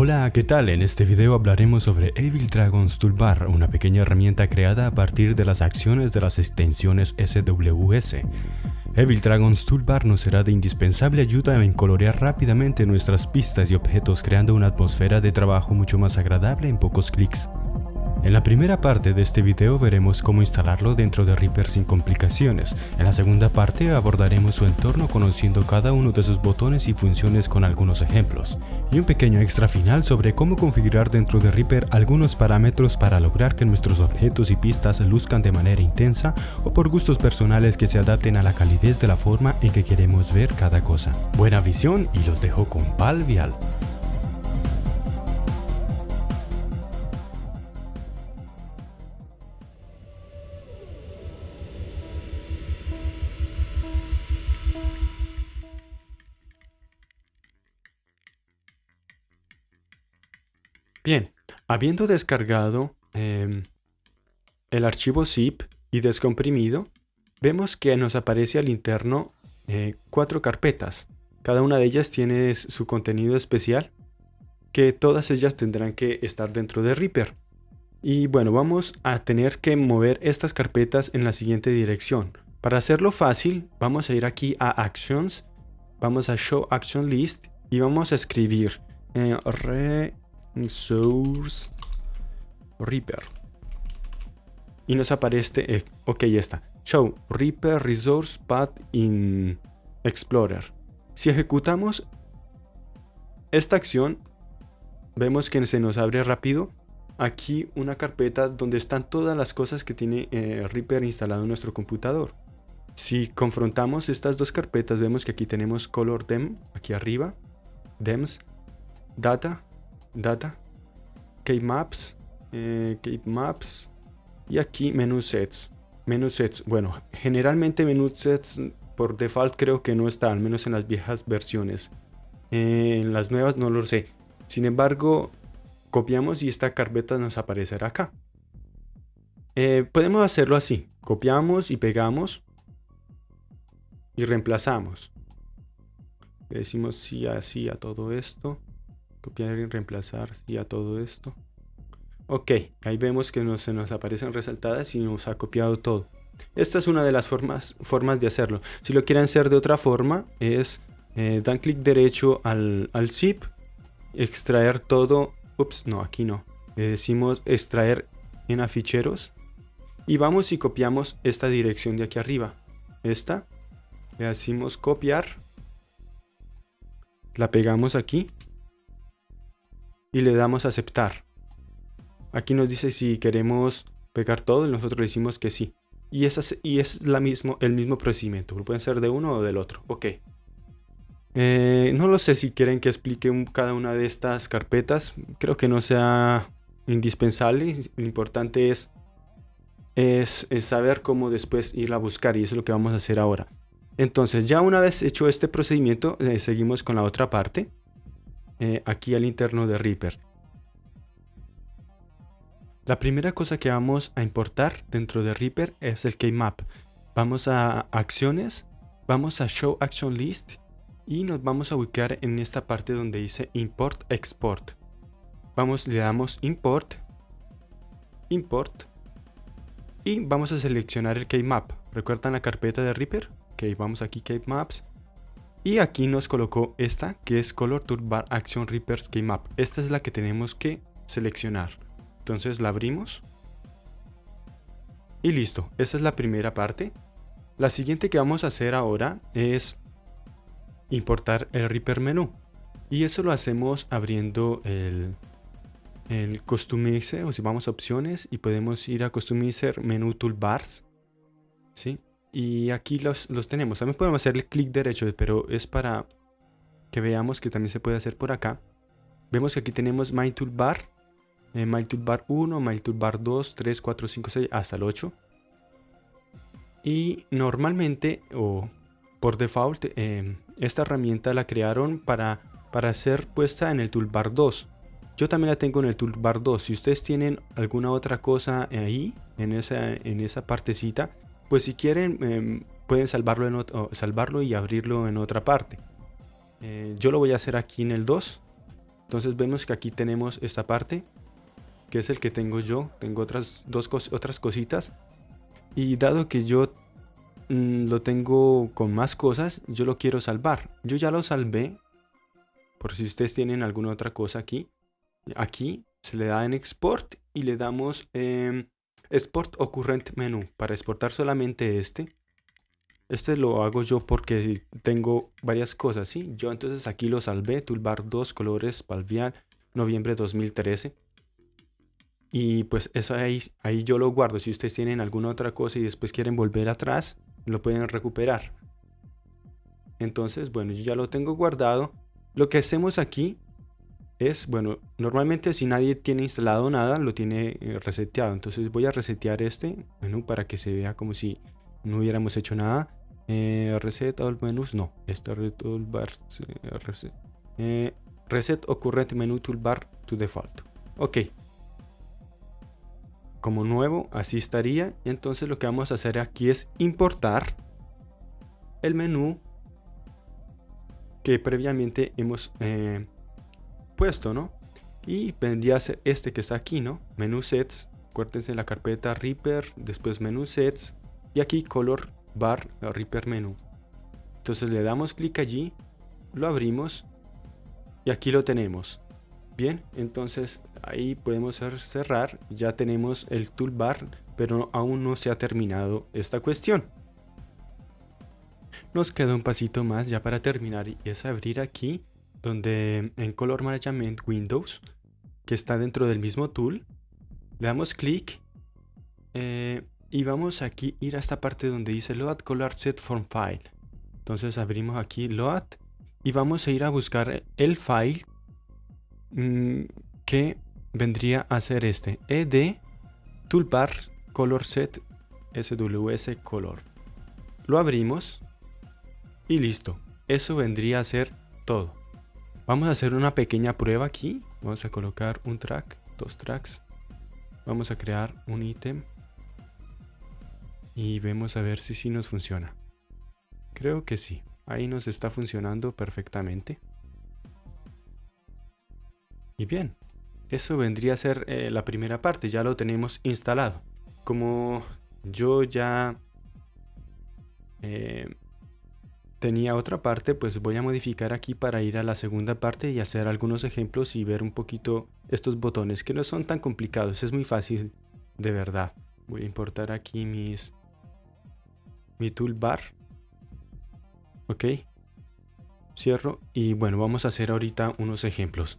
Hola, ¿qué tal? En este video hablaremos sobre Evil Dragon's Toolbar, una pequeña herramienta creada a partir de las acciones de las extensiones SWS. Evil Dragon's Toolbar nos será de indispensable ayuda en colorear rápidamente nuestras pistas y objetos creando una atmósfera de trabajo mucho más agradable en pocos clics. En la primera parte de este video veremos cómo instalarlo dentro de Reaper sin complicaciones. En la segunda parte abordaremos su entorno conociendo cada uno de sus botones y funciones con algunos ejemplos. Y un pequeño extra final sobre cómo configurar dentro de Reaper algunos parámetros para lograr que nuestros objetos y pistas luzcan de manera intensa o por gustos personales que se adapten a la calidez de la forma en que queremos ver cada cosa. Buena visión y los dejo con Val Bien, habiendo descargado em, el archivo zip y descomprimido, vemos que nos aparece al interno eh, cuatro carpetas. Cada una de ellas tiene su contenido especial, que todas ellas tendrán que estar dentro de Reaper. Y bueno, vamos a tener que mover estas carpetas en la siguiente dirección. Para hacerlo fácil, vamos a ir aquí a Actions, vamos a Show Action List y vamos a escribir eh, re Source Reaper. Y nos aparece, eh, ok, ya está. Show Reaper Resource Path in Explorer. Si ejecutamos esta acción, vemos que se nos abre rápido aquí una carpeta donde están todas las cosas que tiene eh, Reaper instalado en nuestro computador. Si confrontamos estas dos carpetas, vemos que aquí tenemos Color Dem, aquí arriba, Dems, Data, Data, Cape Maps, eh, Maps y aquí Menú Sets. Menú Sets, bueno, generalmente Menú Sets por default creo que no está, al menos en las viejas versiones. Eh, en las nuevas no lo sé. Sin embargo, copiamos y esta carpeta nos aparecerá acá. Eh, podemos hacerlo así. Copiamos y pegamos y reemplazamos. Le decimos sí así a todo esto copiar y reemplazar y a todo esto. Ok, ahí vemos que se nos aparecen resaltadas y nos ha copiado todo. Esta es una de las formas, formas de hacerlo. Si lo quieren hacer de otra forma, es eh, dan clic derecho al, al zip, extraer todo. Ups, no, aquí no. Le decimos extraer en aficheros y vamos y copiamos esta dirección de aquí arriba. Esta, le decimos copiar, la pegamos aquí y le damos a aceptar. Aquí nos dice si queremos pegar todo y nosotros le decimos que sí. Y, es, y es la mismo, el mismo procedimiento. Pueden ser de uno o del otro. Ok. Eh, no lo sé si quieren que explique cada una de estas carpetas. Creo que no sea indispensable. Lo importante es, es, saber cómo después ir a buscar. Y eso es lo que vamos a hacer ahora. Entonces ya una vez hecho este procedimiento, eh, seguimos con la otra parte. Eh, aquí al interno de Reaper. La primera cosa que vamos a importar dentro de Reaper es el keymap. Vamos a acciones, vamos a show action list y nos vamos a ubicar en esta parte donde dice import export. Vamos, le damos import, import y vamos a seleccionar el keymap. ¿Recuerdan la carpeta de Reaper? Ok, vamos aquí keymaps y aquí nos colocó esta que es Color Toolbar Action Reaper Scheme Map. Esta es la que tenemos que seleccionar. Entonces la abrimos. Y listo, esta es la primera parte. La siguiente que vamos a hacer ahora es importar el Reaper menú. Y eso lo hacemos abriendo el, el Customizer, o si vamos a opciones y podemos ir a Customizer Menú Toolbars. ¿sí? Y aquí los, los tenemos. También podemos hacerle clic derecho, pero es para que veamos que también se puede hacer por acá. Vemos que aquí tenemos My Toolbar, eh, My Toolbar 1, My Toolbar 2, 3, 4, 5, 6, hasta el 8. Y normalmente, o por default, eh, esta herramienta la crearon para, para ser puesta en el Toolbar 2. Yo también la tengo en el Toolbar 2. Si ustedes tienen alguna otra cosa ahí, en esa, en esa partecita, pues si quieren em, pueden salvarlo, en salvarlo y abrirlo en otra parte. Eh, yo lo voy a hacer aquí en el 2. Entonces vemos que aquí tenemos esta parte, que es el que tengo yo. Tengo otras dos otras cositas. Y dado que yo mm, lo tengo con más cosas, yo lo quiero salvar. Yo ya lo salvé. Por si ustedes tienen alguna otra cosa aquí. Aquí se le da en export y le damos em, export o menú para exportar solamente este. Este lo hago yo porque tengo varias cosas, ¿sí? Yo entonces aquí lo salvé, toolbar 2, colores, palvial, noviembre 2013. Y pues eso ahí, ahí yo lo guardo. Si ustedes tienen alguna otra cosa y después quieren volver atrás, lo pueden recuperar. Entonces, bueno, yo ya lo tengo guardado. Lo que hacemos aquí es, bueno, normalmente si nadie tiene instalado nada, lo tiene eh, reseteado. Entonces voy a resetear este menú para que se vea como si no hubiéramos hecho nada. Eh, reset all menús, no. Este toolbar, reset, eh, reset current menú toolbar to default. Ok. Como nuevo, así estaría. Entonces lo que vamos a hacer aquí es importar el menú que previamente hemos eh, puesto, ¿no? Y vendría a ser este que está aquí, ¿no? Menú sets, acuérdense en la carpeta Reaper, después menú sets y aquí color bar Reaper menú. Entonces le damos clic allí, lo abrimos y aquí lo tenemos. Bien, entonces ahí podemos cerrar, ya tenemos el toolbar, pero aún no se ha terminado esta cuestión. Nos queda un pasito más ya para terminar y es abrir aquí donde en Color Management Windows, que está dentro del mismo tool, le damos clic eh, y vamos aquí ir a esta parte donde dice Load Color Set Form File. Entonces abrimos aquí Load y vamos a ir a buscar el file mm, que vendría a ser este ed toolbar color set sws color. Lo abrimos y listo. Eso vendría a ser todo. Vamos a hacer una pequeña prueba aquí. Vamos a colocar un track, dos tracks. Vamos a crear un ítem y vemos a ver si sí nos funciona. Creo que sí, ahí nos está funcionando perfectamente. Y bien, eso vendría a ser eh, la primera parte, ya lo tenemos instalado. Como yo ya eh, tenía otra parte, pues voy a modificar aquí para ir a la segunda parte y hacer algunos ejemplos y ver un poquito estos botones que no son tan complicados, es muy fácil de verdad. Voy a importar aquí mis mi toolbar. Ok. Cierro y bueno, vamos a hacer ahorita unos ejemplos.